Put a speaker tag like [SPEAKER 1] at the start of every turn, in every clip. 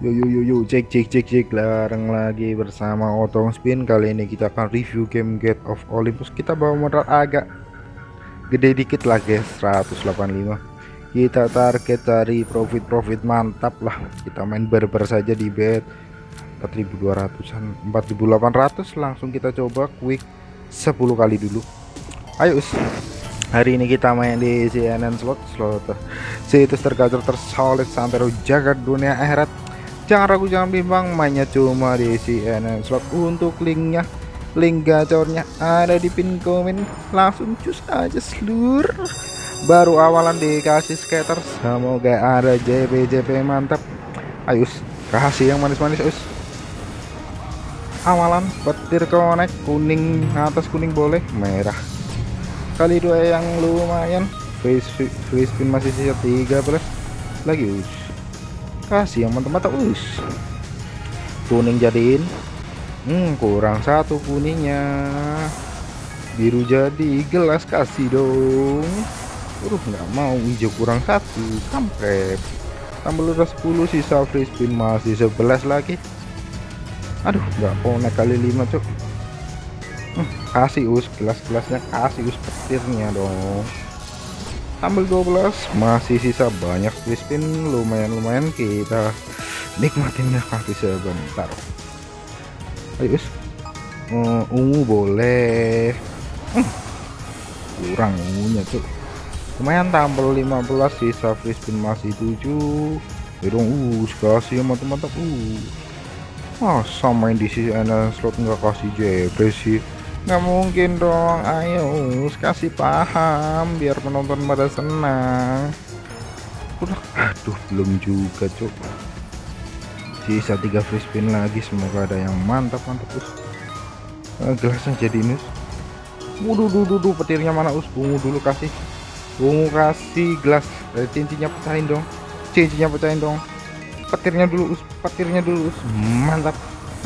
[SPEAKER 1] Yo yo yo yo cek cek cek cek. Larang lagi bersama Otong Spin. Kali ini kita akan review game Gate of Olympus. Kita bawa modal agak gede dikit lah guys. 185 kita target dari profit-profit mantap lah. Kita main berber saja di bet. 4200an 4800 langsung kita coba quick 10 kali dulu. Ayo us. Hari ini kita main di CNN slot. Slot. Situs tergacor tersolid sampai jagat dunia akhirat jangan ragu jangan bimbang mainnya cuma di CNN slot untuk linknya link gacornya ada di pin komen. Langsung cus aja seluruh baru awalan dikasih skater semoga ada JP JP mantap. Ayo kasih yang manis-manis us. Awalan petir connect kuning atas kuning boleh merah. Kali dua yang lumayan. Face face spin masih sisa tiga belas lagi us kasih yang mantap-mantap us kuning jadiin. Hmm kurang satu kuningnya. Biru jadi gelas kasih dong. Udah nggak mau hijau kurang satu kampret. Tambah udah 10 sisa free spin masih 11 lagi. Aduh nggak naik kali 5 cok hmm, kasih us gelas-gelasnya kasih us petirnya dong ambil 12 masih sisa banyak spin lumayan-lumayan kita nikmatinnya kasih sebentar. Ayo uh, ungu boleh. Uh, kurang ungunya tuh lumayan tampil 15 sisa free spin masih 7 dong uh kasih mantap-mantap uh. Masa main di sisi slot nggak kasih JP sih nggak mungkin dong. Ayo kasih paham biar penonton pada senang. Udah. Aduh belum juga cuk. Sisa tiga free spin lagi semoga ada yang mantap mantap us. Uh, gelasnya jadi nus wuduh duh duh petirnya mana us? Ungu dulu kasih. Ungu kasih gelas. Eh, cincinnya pecahin dong. Cincinnya pecahin dong. Petirnya dulu us. Petirnya dulu us. Mantap.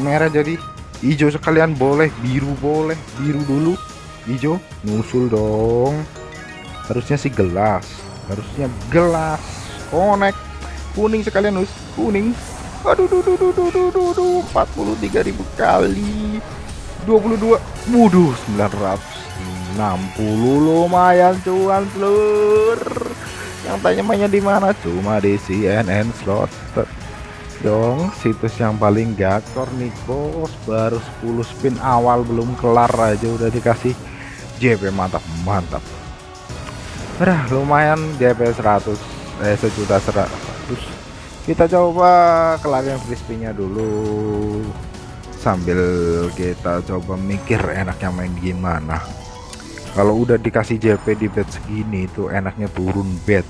[SPEAKER 1] Merah jadi hijau sekalian boleh biru boleh biru dulu. Hijau nusul dong. Harusnya sih gelas. Harusnya gelas. Connect. Kuning sekalian us kuning. Aduh duh duh duh duh duh duh, duh. 43.000 kali. 22 wuduh 960 lumayan cuan telur. Yang tanya mainnya di mana? Cuma di CNN slot dong. Situs yang paling gacor nih bos. Baru 10 spin awal belum kelar aja udah dikasih JP mantap mantap. Udah lumayan JP 100 eh sejuta 100 kita coba kelarin free spinnya dulu. Sambil kita coba mikir enaknya main gimana. Kalau udah dikasih JP di bet segini itu enaknya turun bet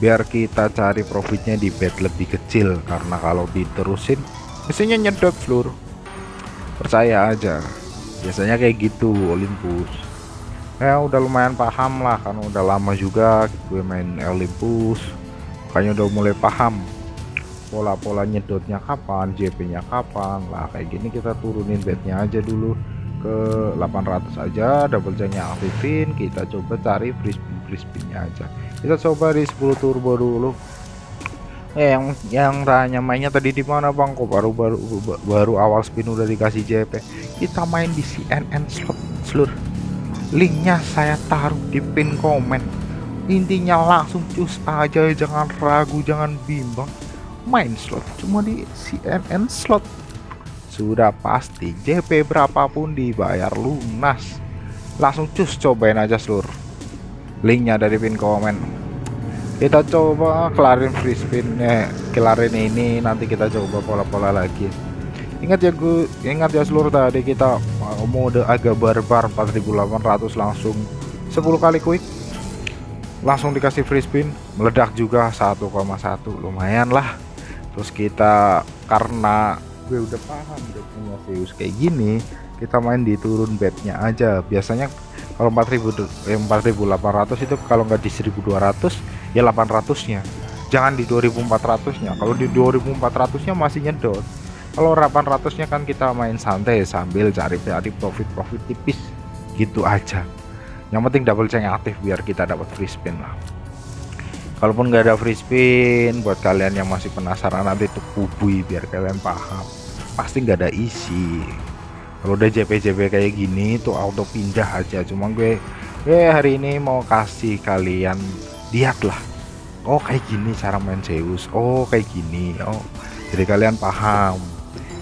[SPEAKER 1] biar kita cari profitnya di bet lebih kecil karena kalau diterusin mesinnya nyedot seluruh percaya aja. Biasanya kayak gitu Olympus. Ya udah lumayan paham lah karena udah lama juga gue main Olympus. Makanya udah mulai paham pola-pola nyedotnya kapan JP nya kapan. Lah kayak gini kita turunin bednya aja dulu ke 800 aja double nya aktifin kita coba cari free spinnya aja. Kita coba di 10 turbo dulu. Eh yang yang tanya mainnya tadi di mana bang? Kok baru baru baru awal spin udah dikasih JP kita main di CNN slot seluruh linknya saya taruh di pin komen. Intinya langsung cus aja jangan ragu jangan bimbang. Main slot cuma di CNN slot sudah pasti JP berapapun dibayar lunas. Langsung cus cobain aja seluruh linknya dari pin komen. Kita coba kelarin free spin eh, kelarin ini nanti kita coba pola-pola lagi. Ingat ya gue ingat ya seluruh tadi kita mode agak barbar 4800 langsung 10 kali quick. Langsung dikasih free spin meledak juga 1,1 lumayan lah. Terus kita karena gue udah paham udah punya Zeus kayak gini kita main di turun bednya aja. Biasanya kalau 4000 eh, 4800 itu kalau nggak di 1200 ya 800 nya jangan di 2400 nya kalau di 2400 nya masih nyedot. Kalau 800 nya kan kita main santai sambil cari cari profit profit tipis gitu aja. Yang penting double chain aktif biar kita dapat free spin lah. Kalaupun nggak ada free spin buat kalian yang masih penasaran nanti tuh kubui biar kalian paham pasti nggak ada isi. Kalau udah JP-JP kayak gini tuh auto pindah aja. Cuma gue gue hari ini mau kasih kalian lihat lah. Oh kayak gini cara main Zeus. Oh kayak gini. Oh jadi kalian paham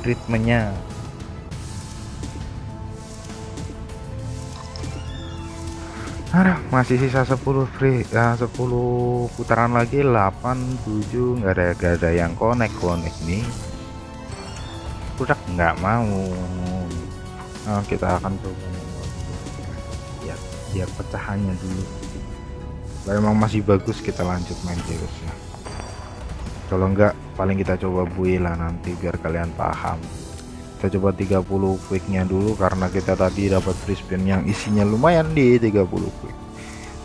[SPEAKER 1] ritmenya. Ada masih sisa 10 free ya 10 putaran lagi 8 7 nggak ada gak ada yang connect connect nih udah nggak mau. Nah, kita akan coba. Ya biar pecahannya dulu. Kalau emang masih bagus kita lanjut main Zeus ya kalau enggak paling kita coba bui lah nanti biar kalian paham. Kita coba 30 quicknya dulu karena kita tadi dapat free spin yang isinya lumayan di 30 quick.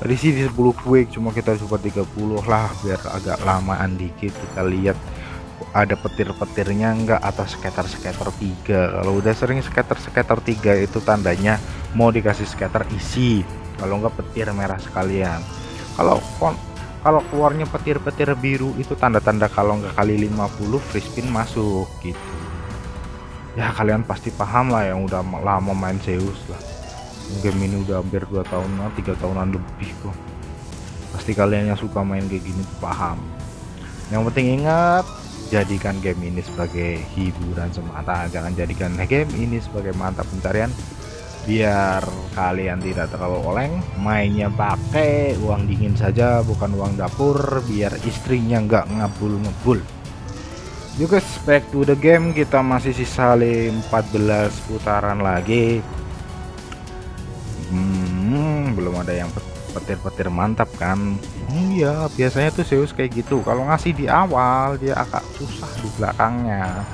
[SPEAKER 1] Tadi sih di 10 quick cuma kita coba 30 lah biar agak lamaan dikit kita lihat ada petir-petirnya enggak atas skater-skater 3 kalau udah sering skater-skater 3 itu tandanya mau dikasih skater isi. Kalau enggak petir merah sekalian. Kalau kalau keluarnya petir-petir biru itu tanda-tanda kalau enggak kali 50 free spin masuk gitu. Ya kalian pasti paham lah yang udah lama main Zeus lah. Game ini udah hampir 2 tahunan 3 tahunan lebih kok. Pasti kalian yang suka main kayak gini paham. Yang penting ingat jadikan game ini sebagai hiburan semata jangan jadikan game ini sebagai mantap pencarian biar kalian tidak terlalu oleng mainnya pakai uang dingin saja bukan uang dapur biar istrinya nggak ngabul-ngebul Yuk guys, back to the game. Kita masih sisa 14 putaran lagi. Hmm, belum ada yang petir-petir mantap kan? Iya, biasanya tuh Zeus kayak gitu. Kalau ngasih di awal dia agak susah di belakangnya.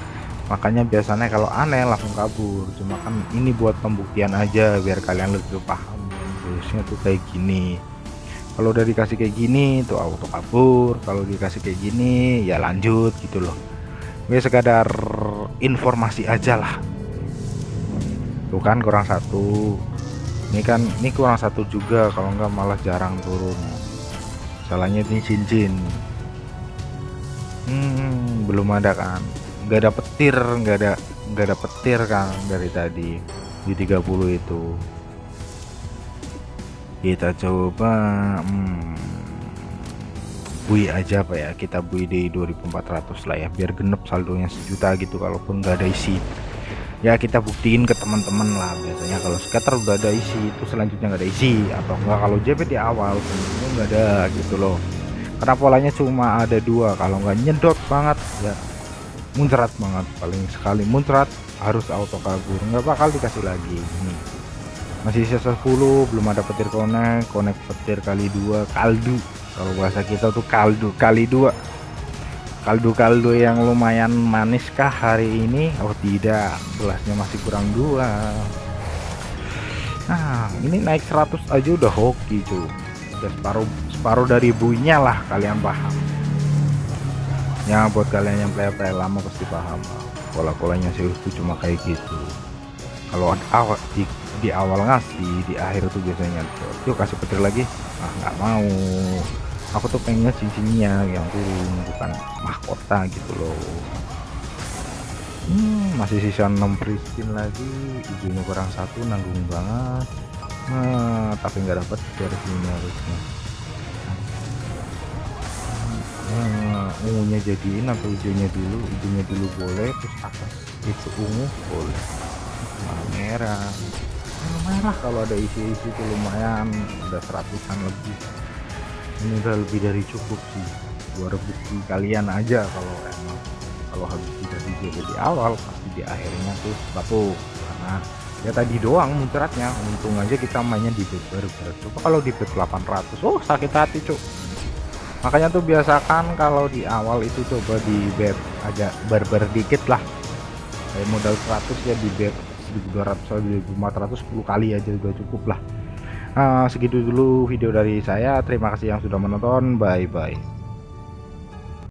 [SPEAKER 1] Makanya biasanya kalau aneh langsung kabur. Cuma kan ini buat pembuktian aja biar kalian lebih paham. Zeusnya tuh kayak gini kalau udah dikasih kayak gini tuh auto kabur kalau dikasih kayak gini ya lanjut gitu loh ini sekadar informasi aja lah tuh kan kurang satu ini kan ini kurang satu juga kalau enggak malah jarang turun. Salahnya ini cincin. Hmm, belum ada kan. Nggak ada petir nggak ada nggak ada petir kan dari tadi di 30 itu. Kita coba hmm, bui aja apa ya. Kita bui di 2400 lah ya biar genep saldonya sejuta gitu kalaupun nggak ada isi ya kita buktiin ke teman-teman lah biasanya. Kalau scatter udah ada isi itu selanjutnya nggak ada isi. Atau enggak kalau JP di awal sebenarnya nggak ada gitu loh. Karena polanya cuma ada dua. Kalau nggak nyedot banget ya muncrat banget paling sekali. Muncrat harus auto kabur nggak bakal dikasih lagi. Nih masih sisa 10 belum ada petir konek konek petir kali dua kaldu. Kalau bahasa kita tuh kaldu kali dua kaldu-kaldu yang lumayan manis kah hari ini? Oh tidak. Gelasnya masih kurang dua. Nah ini naik 100 aja udah hoki cuy. Udah separuh separuh dari buinya lah kalian paham. Ya buat kalian yang play-play lama pasti paham. Pola-polanya sih itu cuma kayak gitu. Kalau awal di, di awal ngasih di akhir tuh biasanya yuk kasih petir lagi. Ah nggak mau aku tuh pengennya cincinnya yang turun bukan mahkota gitu loh. Hmm, masih sisa 6 pristin lagi. Hijaunya kurang satu nanggung banget. Nah, tapi nggak dapat dari sini harusnya. Nah, ungunya jadiin atau hijaunya dulu? Hijaunya dulu boleh terus atas itu ungu boleh. Nah, merah. Nah, merah kalau ada isi-isi lumayan udah seratusan lebih ini udah lebih dari cukup sih. Buat bukti kalian aja kalau emang kalau habis tidak dijaga di awal pasti di akhirnya tuh batu. Karena ya tadi doang muncratnya. Untung aja kita mainnya di bed baru coba. Kalau di bed 800 oh sakit hati cuk. Makanya tuh biasakan kalau di awal itu coba di bed agak barbar dikit lah. Kayak modal 100 ya di bed 1200 atau 1400 10 kali aja juga cukup lah uh, segitu dulu video dari saya. Terima kasih yang sudah menonton. Bye bye